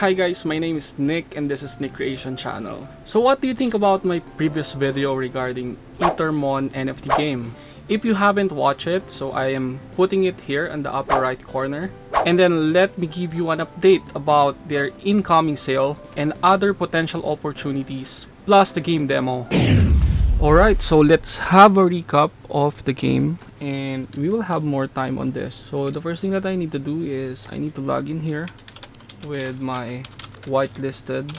Hi guys, my name is Nick and this is Nick Creation Channel. So what do you think about my previous video regarding Ethermon NFT game? If you haven't watched it, so I am putting it here in the upper right corner. And then let me give you an update about their incoming sale and other potential opportunities plus the game demo. Alright, so let's have a recap of the game and we will have more time on this. So the first thing that I need to do is I need to log in here with my whitelisted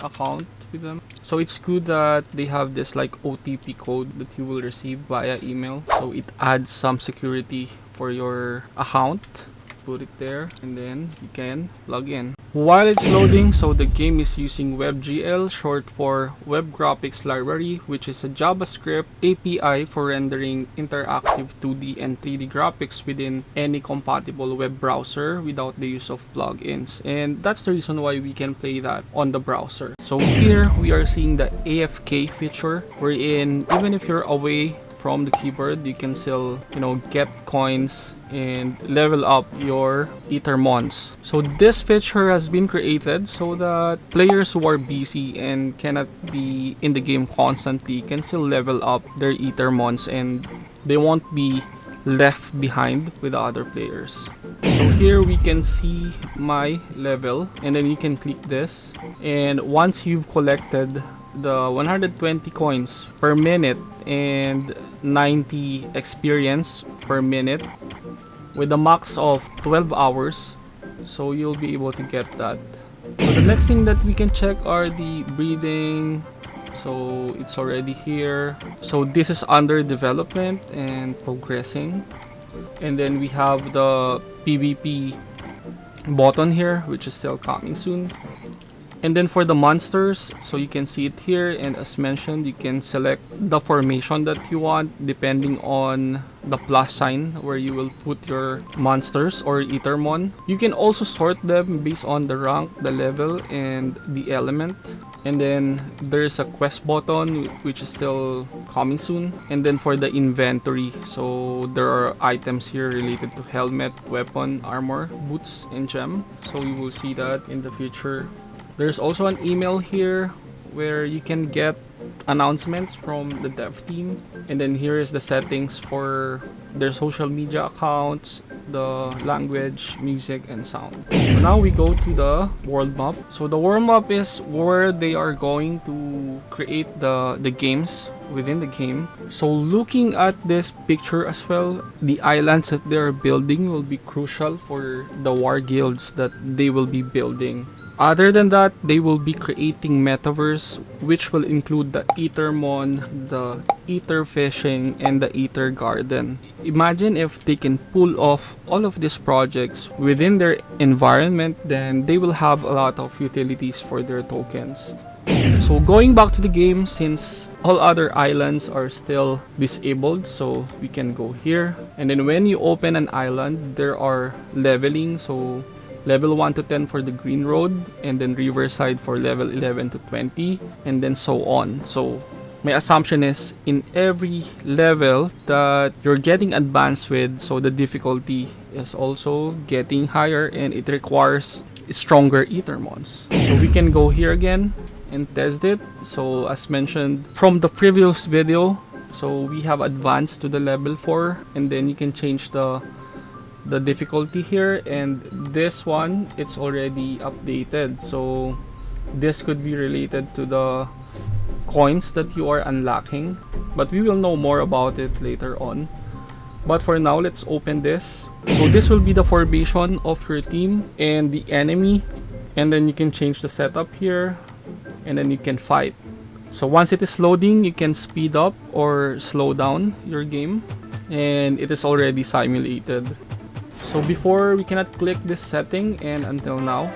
account with them. So it's good that they have this like OTP code that you will receive via email. So it adds some security for your account. Put it there and then you can log in. While it's loading, so the game is using WebGL, short for Web Graphics Library, which is a JavaScript API for rendering interactive 2D and 3D graphics within any compatible web browser without the use of plugins. And that's the reason why we can play that on the browser. So here we are seeing the AFK feature, wherein even if you're away from the keyboard you can still you know get coins and level up your ethermons so this feature has been created so that players who are busy and cannot be in the game constantly can still level up their ethermons and they won't be left behind with the other players. So here we can see my level and then you can click this. And once you've collected the 120 coins per minute and 90 experience per minute with a max of 12 hours. So you'll be able to get that. So the next thing that we can check are the breeding. So it's already here. So this is under development and progressing. And then we have the pvp button here which is still coming soon and then for the monsters, so you can see it here and as mentioned, you can select the formation that you want depending on the plus sign where you will put your monsters or Ethermon. You can also sort them based on the rank, the level, and the element. And then there's a quest button which is still coming soon. And then for the inventory, so there are items here related to helmet, weapon, armor, boots, and gem. So you will see that in the future. There's also an email here where you can get announcements from the dev team. And then here is the settings for their social media accounts the language music and sound. So now we go to the world map so the world map is where they are going to create the the games within the game. So looking at this picture as well the islands that they are building will be crucial for the war guilds that they will be building other than that, they will be creating metaverse which will include the Ethermon, the Ether Fishing, and the Ether Garden. Imagine if they can pull off all of these projects within their environment, then they will have a lot of utilities for their tokens. So going back to the game, since all other islands are still disabled, so we can go here. And then when you open an island, there are leveling, so level 1 to 10 for the green road and then riverside for level 11 to 20 and then so on. So my assumption is in every level that you're getting advanced with so the difficulty is also getting higher and it requires stronger ethermons so we can go here again and test it. So as mentioned from the previous video so we have advanced to the level 4 and then you can change the the difficulty here and this one it's already updated. So this could be related to the coins that you are unlocking but we will know more about it later on. But for now let's open this. So this will be the formation of your team and the enemy and then you can change the setup here and then you can fight. So once it is loading you can speed up or slow down your game and it is already simulated so before we cannot click this setting and until now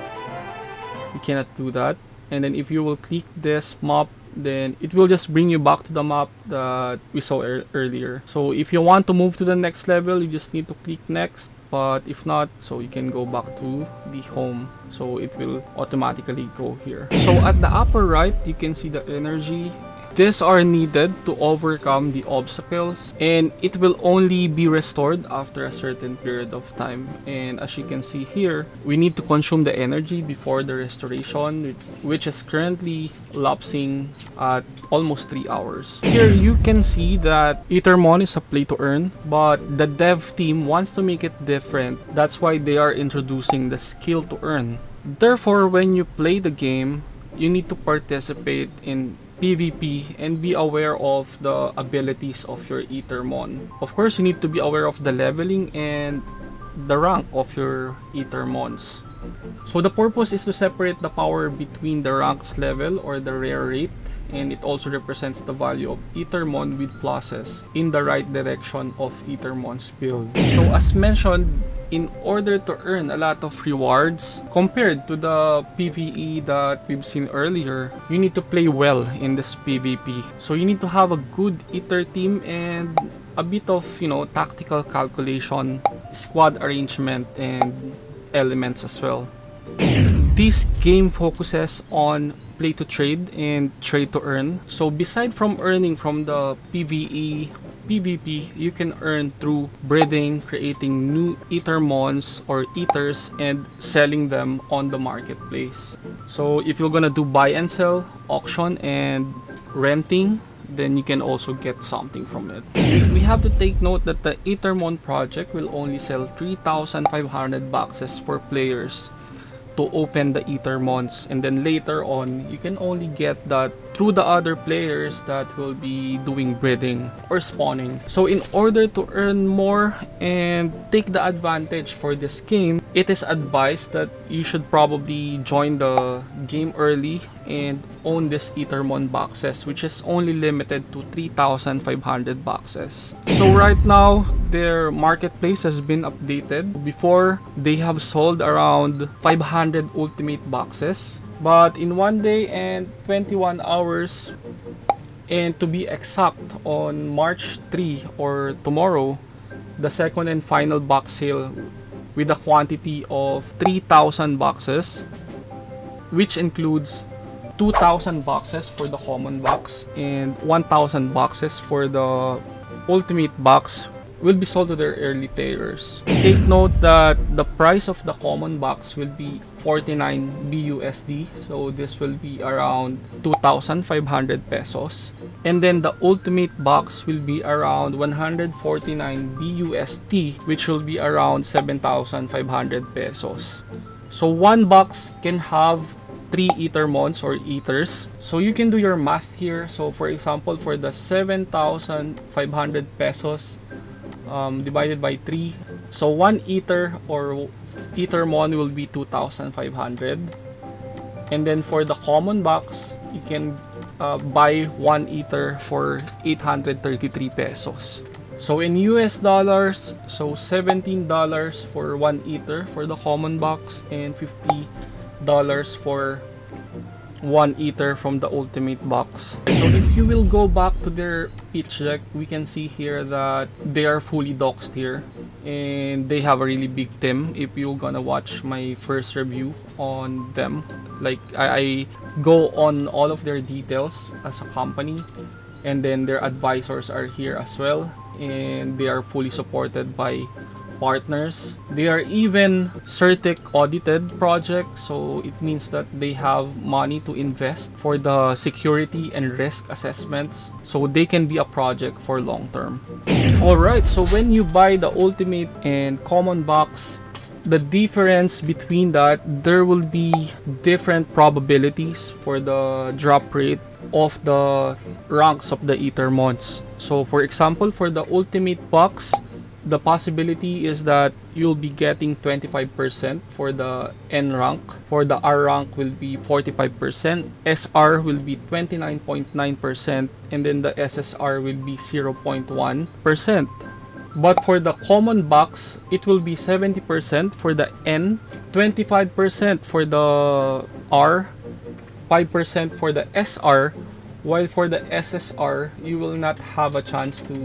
we cannot do that. And then if you will click this map then it will just bring you back to the map that we saw er earlier. So if you want to move to the next level you just need to click next. But if not so you can go back to the home. So it will automatically go here. So at the upper right you can see the energy These are needed to overcome the obstacles and it will only be restored after a certain period of time. And as you can see here, we need to consume the energy before the restoration which is currently lapsing at almost 3 hours. Here you can see that Ethermon is a play to earn but the dev team wants to make it different. That's why they are introducing the skill to earn. Therefore, when you play the game, you need to participate in PvP and be aware of the abilities of your Ethermon. Of course, you need to be aware of the leveling and the rank of your Ethermons. So the purpose is to separate the power between the ranks level or the rare rate and it also represents the value of Ethermon with pluses in the right direction of Ethermon's build. So as mentioned, in order to earn a lot of rewards compared to the PvE that we've seen earlier, you need to play well in this PvP. So you need to have a good Ether team and a bit of, you know, tactical calculation, squad arrangement, and elements as well. This game focuses on play to trade and trade to earn. So beside from earning from the PvE, PvP, you can earn through breeding, creating new Ethermons or Ethers and selling them on the marketplace. So if you're gonna do buy and sell, auction and renting, then you can also get something from it. We have to take note that the Ethermon project will only sell 3,500 boxes for players to open the Ethermons and then later on you can only get that through the other players that will be doing breeding or spawning. So in order to earn more and take the advantage for this game, it is advised that you should probably join the game early and own this Ethermon boxes which is only limited to 3,500 boxes. So right now, their marketplace has been updated. Before, they have sold around 500 ultimate boxes. But in one day and 21 hours, and to be exact, on March 3 or tomorrow, the second and final box sale with a quantity of 3,000 boxes, which includes 2,000 boxes for the common box and 1,000 boxes for the ultimate box will be sold to their early players. Take note that the price of the common box will be 49 BUSD. So this will be around 2,500 pesos. And then the ultimate box will be around 149 BUSD which will be around 7,500 pesos. So one box can have three ether ethermons or ethers. So you can do your math here. So for example, for the 7,500 pesos um, divided by 3. So one ether or ethermon will be 2,500. And then for the common box, you can uh, buy one ether for 833 pesos. So in US dollars, so $17 for one ether for the common box and 50 dollars for one ether from the ultimate box so if you will go back to their pitch deck we can see here that they are fully doxed here and they have a really big team if you're gonna watch my first review on them like I, I go on all of their details as a company and then their advisors are here as well and they are fully supported by partners. They are even CertiK audited project, so it means that they have money to invest for the security and risk assessments, so they can be a project for long term. Alright, so when you buy the Ultimate and Common Box, the difference between that, there will be different probabilities for the drop rate of the ranks of the Ethermons. So for example, for the Ultimate Box, the possibility is that you'll be getting 25% for the N rank. For the R rank will be 45%. SR will be 29.9% and then the SSR will be 0.1%. But for the common box, it will be 70% for the N, 25% for the R, 5% for the SR, while for the SSR, you will not have a chance to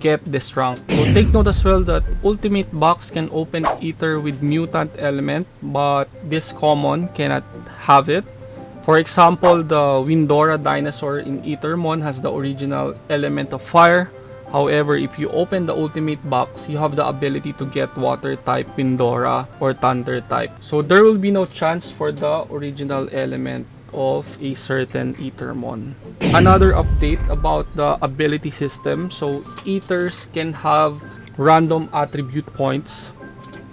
get this rank. So take note as well that Ultimate Box can open Ether with Mutant Element, but this common cannot have it. For example, the Windora dinosaur in Ethermon has the original element of fire. However, if you open the ultimate box, you have the ability to get water type Windora or thunder type. So there will be no chance for the original element of a certain Ethermon. Another update about the ability system. So Ethers can have random attribute points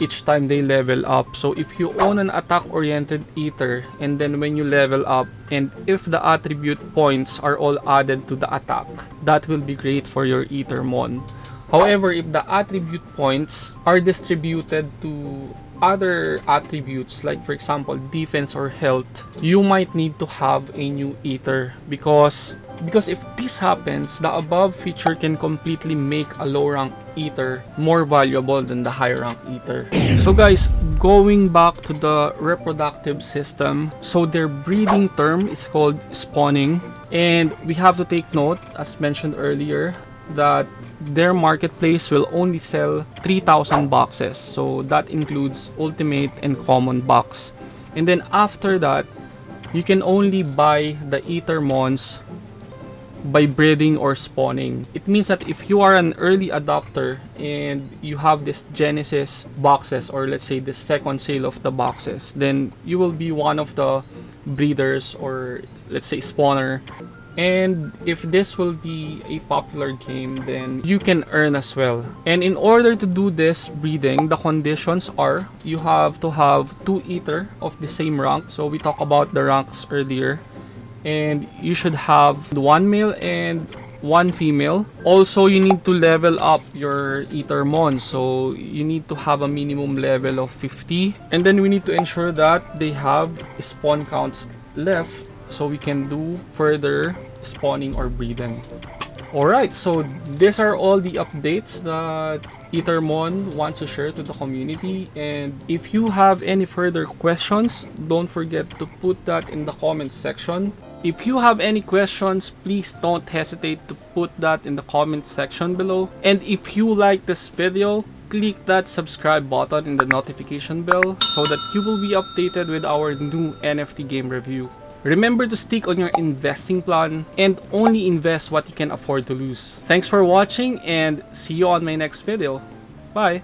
each time they level up. So if you own an attack-oriented Ether and then when you level up and if the attribute points are all added to the attack, that will be great for your Ethermon. However, if the attribute points are distributed to other attributes like for example defense or health you might need to have a new ether because because if this happens the above feature can completely make a low rank ether more valuable than the high rank ether. So guys going back to the reproductive system so their breeding term is called spawning. And we have to take note as mentioned earlier that their marketplace will only sell 3,000 boxes. So that includes ultimate and common box. And then after that, you can only buy the Ethermons by breeding or spawning. It means that if you are an early adopter and you have this Genesis boxes or let's say the second sale of the boxes, then you will be one of the breeders or let's say spawner and if this will be a popular game then you can earn as well. And in order to do this breeding the conditions are you have to have two ether of the same rank. So we talked about the ranks earlier. And you should have one male and one female. Also you need to level up your ethermon so you need to have a minimum level of 50 and then we need to ensure that they have spawn counts left so we can do further spawning or breeding. Alright, so these are all the updates that Ethermon wants to share to the community and if you have any further questions, don't forget to put that in the comments section. If you have any questions, please don't hesitate to put that in the comments section below. And if you like this video, click that subscribe button in the notification bell so that you will be updated with our new NFT game review. Remember to stick on your investing plan and only invest what you can afford to lose. Thanks for watching and see you on my next video. Bye!